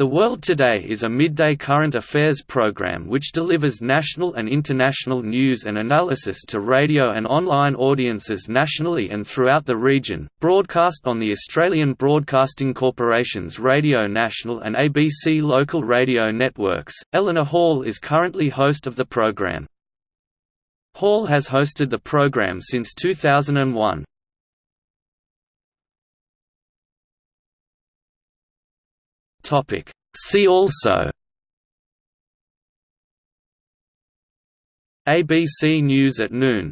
The World Today is a midday current affairs program which delivers national and international news and analysis to radio and online audiences nationally and throughout the region, broadcast on the Australian Broadcasting Corporation's Radio National and ABC local radio networks. Eleanor Hall is currently host of the program. Hall has hosted the program since 2001. Topic. See also ABC News at noon